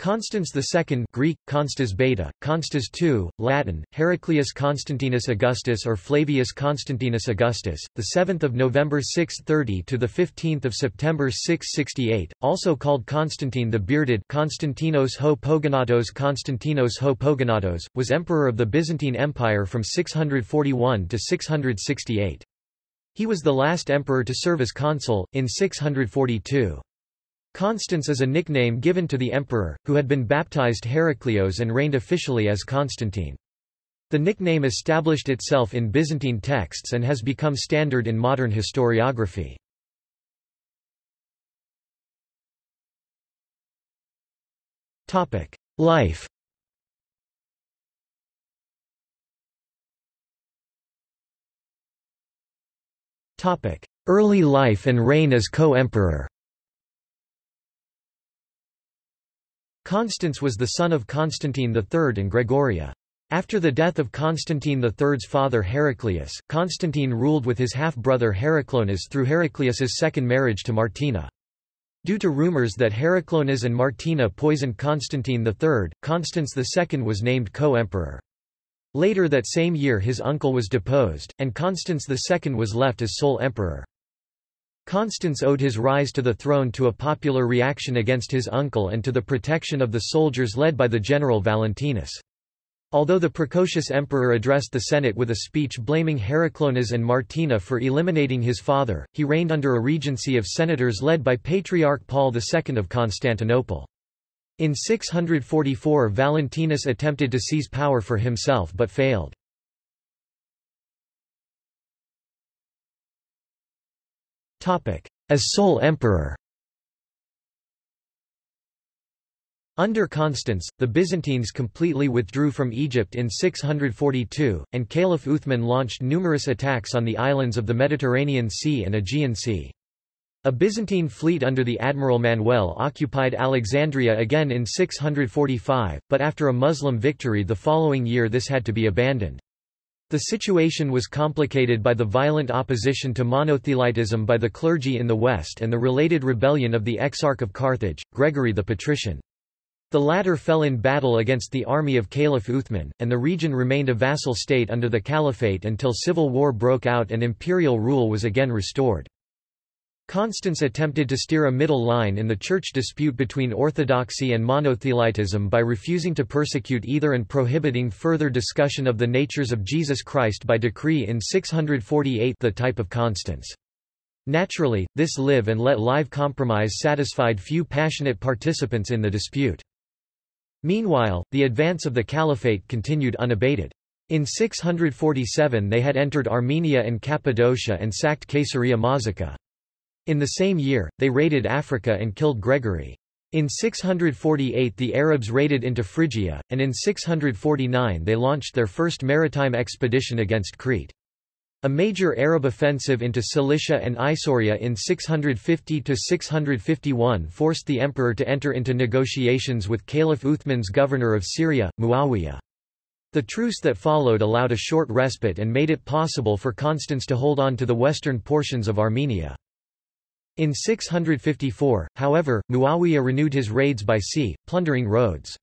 Constans II Greek, Constas Beta, Constas II, Latin, Heraclius Constantinus Augustus or Flavius Constantinus Augustus, 7 November 630 to 15 September 668, also called Constantine the Bearded Constantinos ho Pogonatos Konstantinos ho Pogonatos, was emperor of the Byzantine Empire from 641 to 668. He was the last emperor to serve as consul, in 642. Constans is a nickname given to the emperor, who had been baptized Heraclios and reigned officially as Constantine. The nickname established itself in Byzantine texts and has become standard in modern historiography. Life Early life and reign as co-emperor Constans was the son of Constantine III and Gregoria. After the death of Constantine III's father Heraclius, Constantine ruled with his half-brother Heraclonas through Heraclius's second marriage to Martina. Due to rumors that Heraclonas and Martina poisoned Constantine III, Constans II was named co-emperor. Later that same year his uncle was deposed, and Constans II was left as sole emperor. Constans owed his rise to the throne to a popular reaction against his uncle and to the protection of the soldiers led by the general Valentinus. Although the precocious emperor addressed the Senate with a speech blaming Heraclonas and Martina for eliminating his father, he reigned under a regency of senators led by Patriarch Paul II of Constantinople. In 644 Valentinus attempted to seize power for himself but failed. As sole emperor Under Constans, the Byzantines completely withdrew from Egypt in 642, and Caliph Uthman launched numerous attacks on the islands of the Mediterranean Sea and Aegean Sea. A Byzantine fleet under the Admiral Manuel occupied Alexandria again in 645, but after a Muslim victory the following year this had to be abandoned. The situation was complicated by the violent opposition to monothelitism by the clergy in the west and the related rebellion of the Exarch of Carthage, Gregory the Patrician. The latter fell in battle against the army of Caliph Uthman, and the region remained a vassal state under the caliphate until civil war broke out and imperial rule was again restored. Constans attempted to steer a middle line in the church dispute between orthodoxy and monothelitism by refusing to persecute either and prohibiting further discussion of the natures of Jesus Christ by decree in 648 the type of Constans. Naturally, this live and let live compromise satisfied few passionate participants in the dispute. Meanwhile, the advance of the caliphate continued unabated. In 647 they had entered Armenia and Cappadocia and sacked Caesarea Mazaca. In the same year, they raided Africa and killed Gregory. In 648 the Arabs raided into Phrygia, and in 649 they launched their first maritime expedition against Crete. A major Arab offensive into Cilicia and Isauria in 650–651 forced the emperor to enter into negotiations with Caliph Uthman's governor of Syria, Muawiyah. The truce that followed allowed a short respite and made it possible for Constans to hold on to the western portions of Armenia. In 654, however, Muawiyah renewed his raids by sea, plundering Rhodes.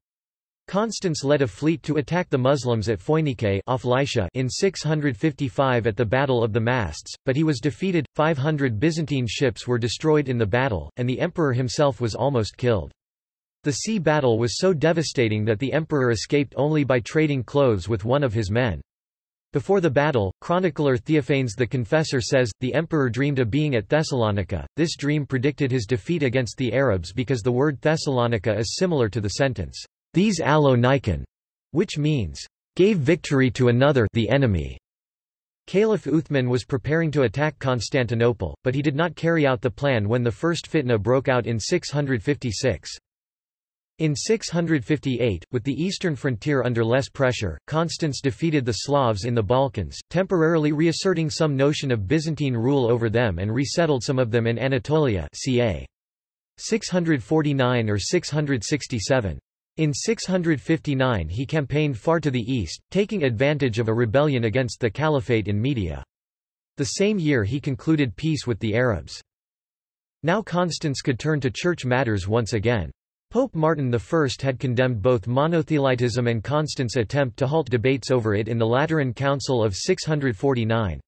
Constans led a fleet to attack the Muslims at Phoinike off Lycia in 655 at the Battle of the Masts, but he was defeated, 500 Byzantine ships were destroyed in the battle, and the emperor himself was almost killed. The sea battle was so devastating that the emperor escaped only by trading clothes with one of his men. Before the battle, chronicler Theophanes the Confessor says, the emperor dreamed of being at Thessalonica. This dream predicted his defeat against the Arabs because the word Thessalonica is similar to the sentence, These allo Nikon, which means, gave victory to another the enemy. Caliph Uthman was preparing to attack Constantinople, but he did not carry out the plan when the first fitna broke out in 656. In 658, with the eastern frontier under less pressure, Constans defeated the Slavs in the Balkans, temporarily reasserting some notion of Byzantine rule over them and resettled some of them in Anatolia ca. 649 or 667. In 659 he campaigned far to the east, taking advantage of a rebellion against the caliphate in Media. The same year he concluded peace with the Arabs. Now Constans could turn to church matters once again. Pope Martin I had condemned both monothelitism and Constans' attempt to halt debates over it in the Lateran Council of 649.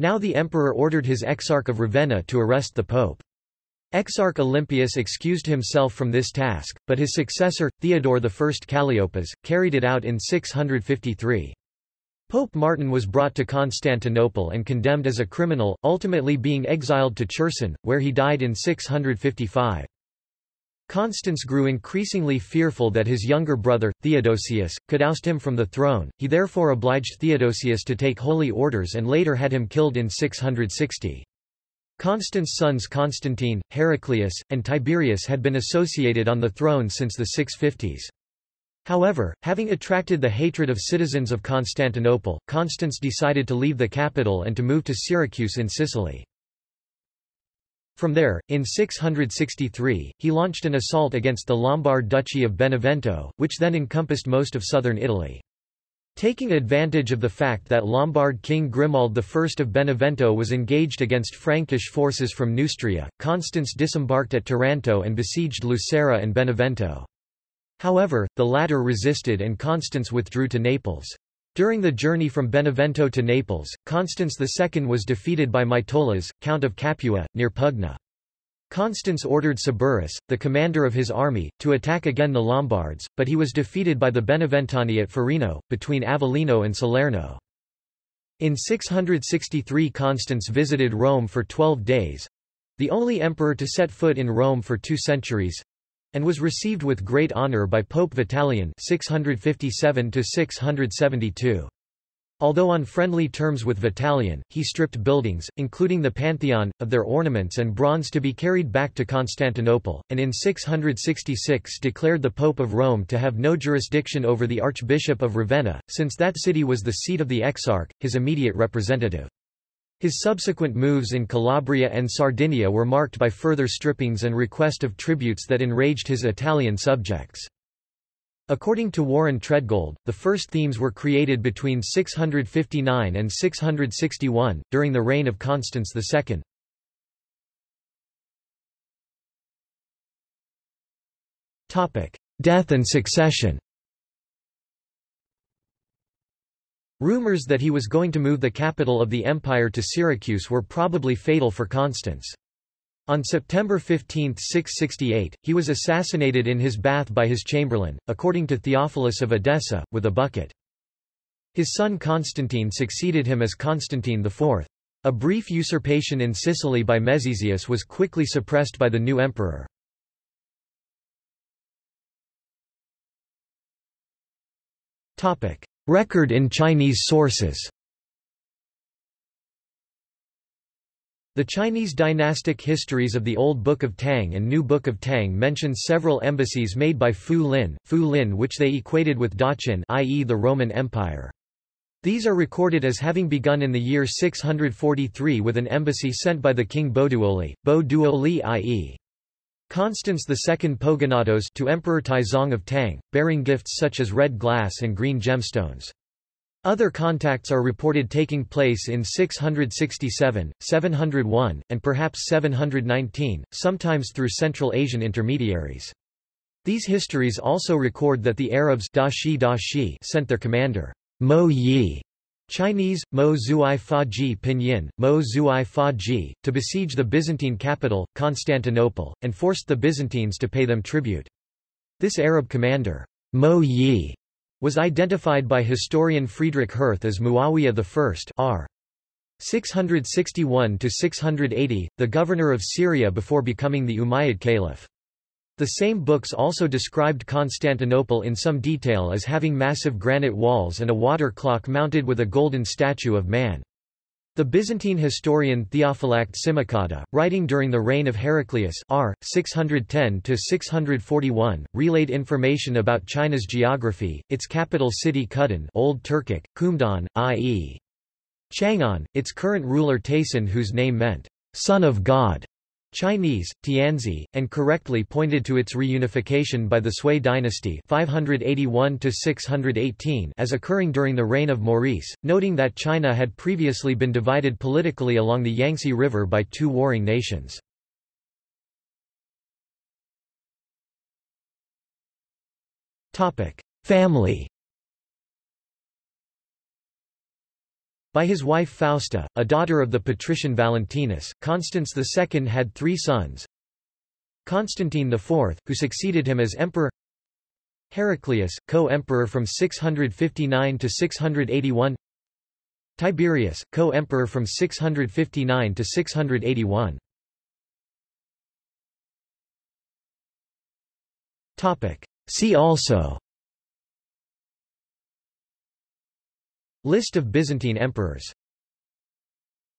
Now the emperor ordered his exarch of Ravenna to arrest the pope. Exarch Olympius excused himself from this task, but his successor, Theodore I Calliopas, carried it out in 653. Pope Martin was brought to Constantinople and condemned as a criminal, ultimately being exiled to Cherson, where he died in 655. Constans grew increasingly fearful that his younger brother, Theodosius, could oust him from the throne, he therefore obliged Theodosius to take holy orders and later had him killed in 660. Constans' sons Constantine, Heraclius, and Tiberius had been associated on the throne since the 650s. However, having attracted the hatred of citizens of Constantinople, Constans decided to leave the capital and to move to Syracuse in Sicily. From there, in 663, he launched an assault against the Lombard Duchy of Benevento, which then encompassed most of southern Italy. Taking advantage of the fact that Lombard king Grimoald I of Benevento was engaged against Frankish forces from Neustria, Constans disembarked at Taranto and besieged Lucera and Benevento. However, the latter resisted and Constans withdrew to Naples. During the journey from Benevento to Naples, Constans II was defeated by Mitolas, Count of Capua, near Pugna. Constans ordered Saburus, the commander of his army, to attack again the Lombards, but he was defeated by the Beneventani at Forino, between Avellino and Salerno. In 663 Constans visited Rome for twelve days—the only emperor to set foot in Rome for two centuries—and was received with great honor by Pope Vitalian 657 672. Although on friendly terms with Vitalian, he stripped buildings, including the Pantheon, of their ornaments and bronze to be carried back to Constantinople, and in 666 declared the Pope of Rome to have no jurisdiction over the Archbishop of Ravenna, since that city was the seat of the Exarch, his immediate representative. His subsequent moves in Calabria and Sardinia were marked by further strippings and request of tributes that enraged his Italian subjects. According to Warren Treadgold, the first themes were created between 659 and 661, during the reign of Constans II. Death and succession Rumors that he was going to move the capital of the empire to Syracuse were probably fatal for Constans. On September 15, 668, he was assassinated in his bath by his chamberlain, according to Theophilus of Edessa, with a bucket. His son Constantine succeeded him as Constantine IV. A brief usurpation in Sicily by Mezezius was quickly suppressed by the new emperor. Record in Chinese sources The Chinese dynastic histories of the Old Book of Tang and New Book of Tang mention several embassies made by Fu Lin, Fu Lin which they equated with Daqin i.e. the Roman Empire. These are recorded as having begun in the year 643 with an embassy sent by the king Boduoli, Bo Duoli i.e. Constans II Pogonatos to Emperor Taizong of Tang, bearing gifts such as red glass and green gemstones. Other contacts are reported taking place in 667, 701, and perhaps 719, sometimes through Central Asian intermediaries. These histories also record that the Arabs Dashi Dashi sent their commander, Mo Yi, Chinese, Mo Zuai Fa Ji Pinyin, Mo Zuai Fa Ji, to besiege the Byzantine capital, Constantinople, and forced the Byzantines to pay them tribute. This Arab commander, Mo Yi, was identified by historian Friedrich Hirth as Muawiyah I r. 661–680, the governor of Syria before becoming the Umayyad Caliph. The same books also described Constantinople in some detail as having massive granite walls and a water clock mounted with a golden statue of man. The Byzantine historian Theophylact Simocatta, writing during the reign of Heraclius r. 610–641, relayed information about China's geography, its capital city Kudan Old Turkic, Khumdan, i.e. Chang'an, its current ruler Taisson whose name meant, son of God, Chinese, Tianzi, and correctly pointed to its reunification by the Sui dynasty 581 as occurring during the reign of Maurice, noting that China had previously been divided politically along the Yangtze River by two warring nations. Family. By his wife Fausta, a daughter of the patrician Valentinus, Constans II had three sons. Constantine IV, who succeeded him as emperor. Heraclius, co-emperor from 659 to 681 Tiberius, co-emperor from 659 to 681 See also List of Byzantine emperors